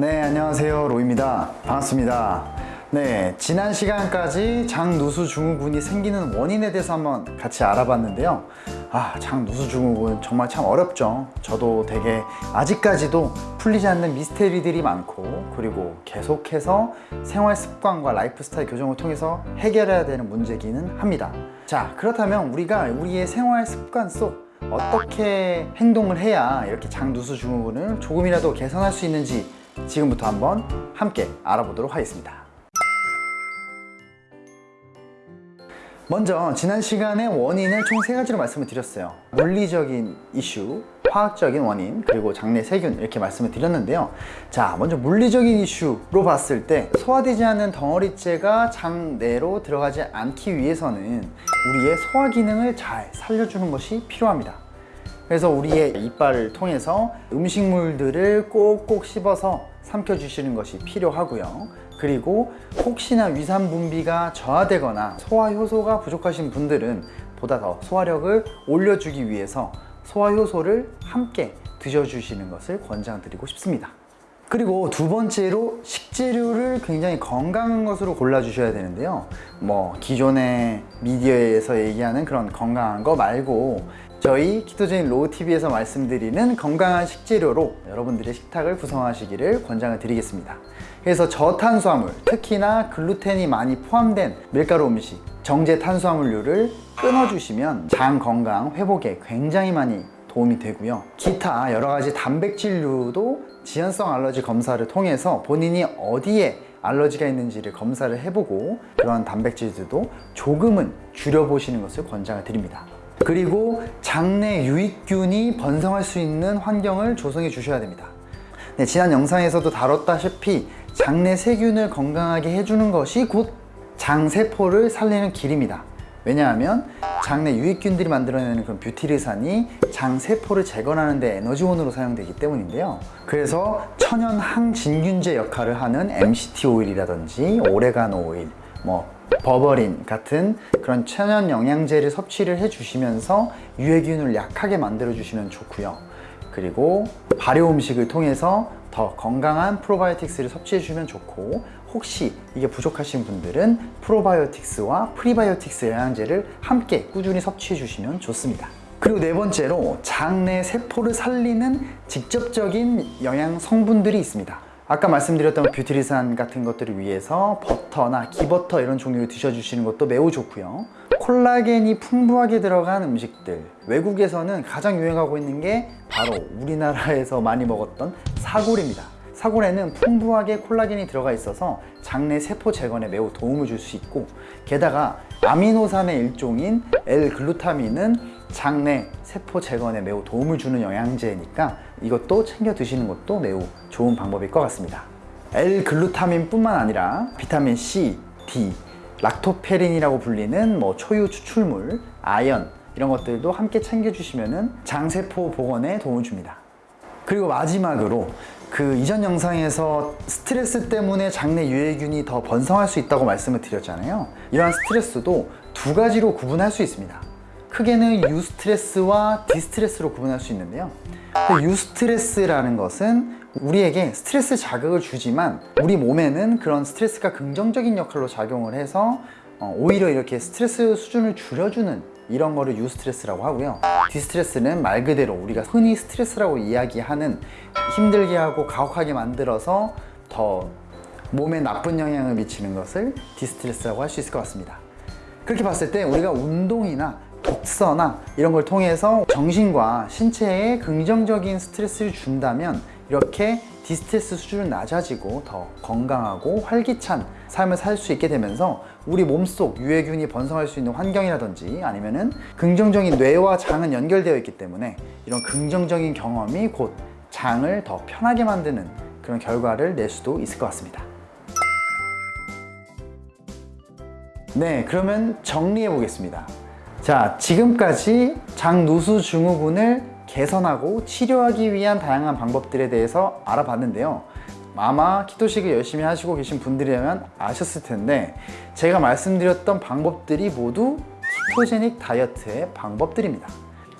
네, 안녕하세요. 로우입니다. 반갑습니다. 네, 지난 시간까지 장누수 증후군이 생기는 원인에 대해서 한번 같이 알아봤는데요. 아, 장누수 증후군 정말 참 어렵죠. 저도 되게 아직까지도 풀리지 않는 미스테리들이 많고 그리고 계속해서 생활 습관과 라이프 스타일 교정을 통해서 해결해야 되는 문제기는 합니다. 자, 그렇다면 우리가 우리의 생활 습관 속 어떻게 행동을 해야 이렇게 장누수 증후군을 조금이라도 개선할 수 있는지 지금부터 한번 함께 알아보도록 하겠습니다. 먼저 지난 시간에 원인을 총 세 가지로 말씀을 드렸어요. 물리적인 이슈, 화학적인 원인, 그리고 장내 세균 이렇게 말씀을 드렸는데요. 자, 먼저 물리적인 이슈로 봤을 때 소화되지 않는 덩어리째가 장내로 들어가지 않기 위해서는 우리의 소화 기능을 잘 살려주는 것이 필요합니다. 그래서 우리의 이빨을 통해서 음식물들을 꼭꼭 씹어서 삼켜주시는 것이 필요하고요. 그리고 혹시나 위산 분비가 저하되거나 소화 효소가 부족하신 분들은 보다 더 소화력을 올려주기 위해서 소화 효소를 함께 드셔주시는 것을 권장드리고 싶습니다. 그리고 두 번째로 식재료를 굉장히 건강한 것으로 골라주셔야 되는데요. 뭐 기존의 미디어에서 얘기하는 그런 건강한 거 말고 저희 키토제인 로우TV에서 말씀드리는 건강한 식재료로 여러분들의 식탁을 구성하시기를 권장을 드리겠습니다. 그래서 저탄수화물, 특히나 글루텐이 많이 포함된 밀가루 음식, 정제 탄수화물류를 끊어주시면 장 건강 회복에 굉장히 많이 도움이 되고요. 기타 여러 가지 단백질류도 지연성 알러지 검사를 통해서 본인이 어디에 알러지가 있는지를 검사를 해보고 그런 단백질들도 조금은 줄여보시는 것을 권장을 드립니다. 그리고 장내 유익균이 번성할 수 있는 환경을 조성해 주셔야 됩니다. 네, 지난 영상에서도 다뤘다시피 장내 세균을 건강하게 해주는 것이 곧 장세포를 살리는 길입니다. 왜냐하면 장내 유익균들이 만들어내는 그런 뷰티르산이 장세포를 재건하는 데 에너지원으로 사용되기 때문인데요. 그래서 천연 항진균제 역할을 하는 MCT 오일이라든지 오레가노 오일, 뭐 버버린 같은 그런 천연 영양제를 섭취를 해주시면서 유해균을 약하게 만들어 주시면 좋고요. 그리고 발효 음식을 통해서 더 건강한 프로바이오틱스를 섭취해 주면 좋고 혹시 이게 부족하신 분들은 프로바이오틱스와 프리바이오틱스 영양제를 함께 꾸준히 섭취해 주시면 좋습니다. 그리고 네 번째로 장내 세포를 살리는 직접적인 영양 성분들이 있습니다. 아까 말씀드렸던 뷰티리산 같은 것들을 위해서 버터나 기버터 이런 종류를 드셔주시는 것도 매우 좋고요. 콜라겐이 풍부하게 들어간 음식들 외국에서는 가장 유행하고 있는 게 바로 우리나라에서 많이 먹었던 사골입니다. 사골에는 풍부하게 콜라겐이 들어가 있어서 장내 세포 재건에 매우 도움을 줄 수 있고 게다가 아미노산의 일종인 L글루타민은 장내 세포 재건에 매우 도움을 주는 영양제니까 이것도 챙겨 드시는 것도 매우 좋은 방법일 것 같습니다. L글루타민 뿐만 아니라 비타민 C, D, lactoferrin이라고 불리는 뭐 초유 추출물, 아연 이런 것들도 함께 챙겨주시면 장세포 복원에 도움을 줍니다. 그리고 마지막으로 그 이전 영상에서 스트레스 때문에 장내 유해균이 더 번성할 수 있다고 말씀을 드렸잖아요. 이러한 스트레스도 두 가지로 구분할 수 있습니다. 크게는 eustress와 distress로 구분할 수 있는데요. 그 eustress라는 것은 우리에게 스트레스 자극을 주지만 우리 몸에는 그런 스트레스가 긍정적인 역할로 작용을 해서 어, 오히려 이렇게 스트레스 수준을 줄여주는 이런 거를 eustress라고 하고요 distress는 말 그대로 우리가 흔히 스트레스라고 이야기하는 힘들게 하고 가혹하게 만들어서 더 몸에 나쁜 영향을 미치는 것을 distress라고 할 수 있을 것 같습니다 그렇게 봤을 때 우리가 운동이나 독서나 이런 걸 통해서 정신과 신체에 긍정적인 스트레스를 준다면 이렇게 distress 수준은 낮아지고 더 건강하고 활기찬 삶을 살 수 있게 되면서 우리 몸속 유해균이 번성할 수 있는 환경이라든지 아니면 은 긍정적인 뇌와 장은 연결되어 있기 때문에 이런 긍정적인 경험이 곧 장을 더 편하게 만드는 그런 결과를 낼 수도 있을 것 같습니다. 네, 그러면 정리해 보겠습니다. 자, 지금까지 장누수 증후군을 개선하고 치료하기 위한 다양한 방법들에 대해서 알아봤는데요. 아마 키토식을 열심히 하시고 계신 분들이라면 아셨을 텐데 제가 말씀드렸던 방법들이 모두 ketogenic 다이어트의 방법들입니다.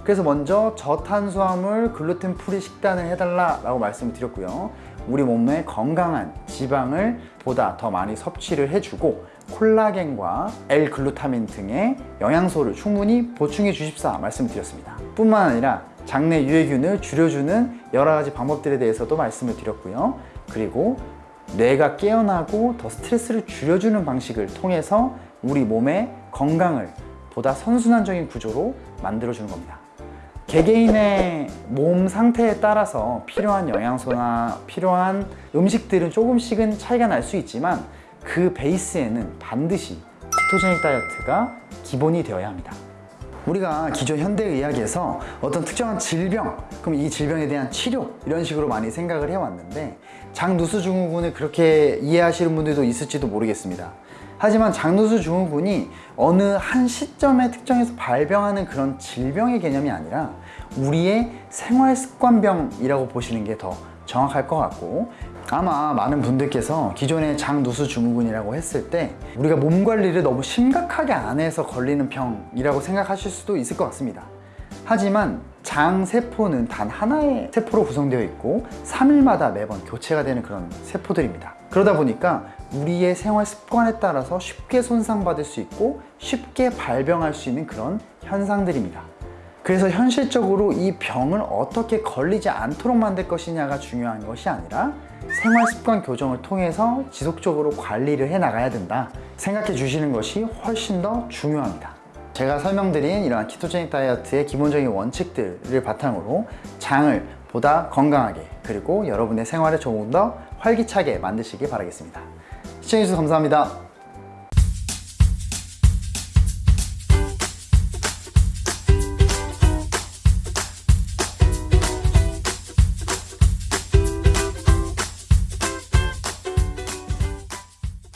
그래서 먼저 저탄수화물 글루텐 free 식단을 해달라 라고 말씀을 드렸고요. 우리 몸에 건강한 지방을 보다 더 많이 섭취를 해주고 콜라겐과 L-글루타민 등의 영양소를 충분히 보충해 주십사 말씀을 드렸습니다. 뿐만 아니라 장내 유해균을 줄여주는 여러 가지 방법들에 대해서도 말씀을 드렸고요. 그리고 뇌가 깨어나고 더 스트레스를 줄여주는 방식을 통해서 우리 몸의 건강을 보다 선순환적인 구조로 만들어주는 겁니다. 개개인의 몸 상태에 따라서 필요한 영양소나 필요한 음식들은 조금씩은 차이가 날 수 있지만 그 베이스에는 반드시 키토제닉 다이어트가 기본이 되어야 합니다. 우리가 기존 현대의학에서 어떤 특정한 질병, 그럼 이 질병에 대한 치료 이런 식으로 많이 생각을 해왔는데 장누수 증후군을 그렇게 이해하시는 분들도 있을지도 모르겠습니다. 하지만 장누수 증후군이 어느 한 시점에 특정해서 발병하는 그런 질병의 개념이 아니라 우리의 생활 습관병이라고 보시는 게 더 정확할 것 같고 아마 많은 분들께서 기존의 장누수 증후군이라고 했을 때 우리가 몸 관리를 너무 심각하게 안 해서 걸리는 병이라고 생각하실 수도 있을 것 같습니다. 하지만 장 세포는 단 하나의 세포로 구성되어 있고 3일마다 매번 교체가 되는 그런 세포들입니다. 그러다 보니까 우리의 생활 습관에 따라서 쉽게 손상받을 수 있고 쉽게 발병할 수 있는 그런 현상들입니다. 그래서 현실적으로 이 병을 어떻게 걸리지 않도록 만들 것이냐가 중요한 것이 아니라 생활 습관 교정을 통해서 지속적으로 관리를 해 나가야 된다 생각해 주시는 것이 훨씬 더 중요합니다. 제가 설명드린 이러한 키토제닉 다이어트의 기본적인 원칙들을 바탕으로 장을 보다 건강하게 그리고 여러분의 생활을 조금 더 활기차게 만드시기 바라겠습니다. 시청해주셔서 감사합니다.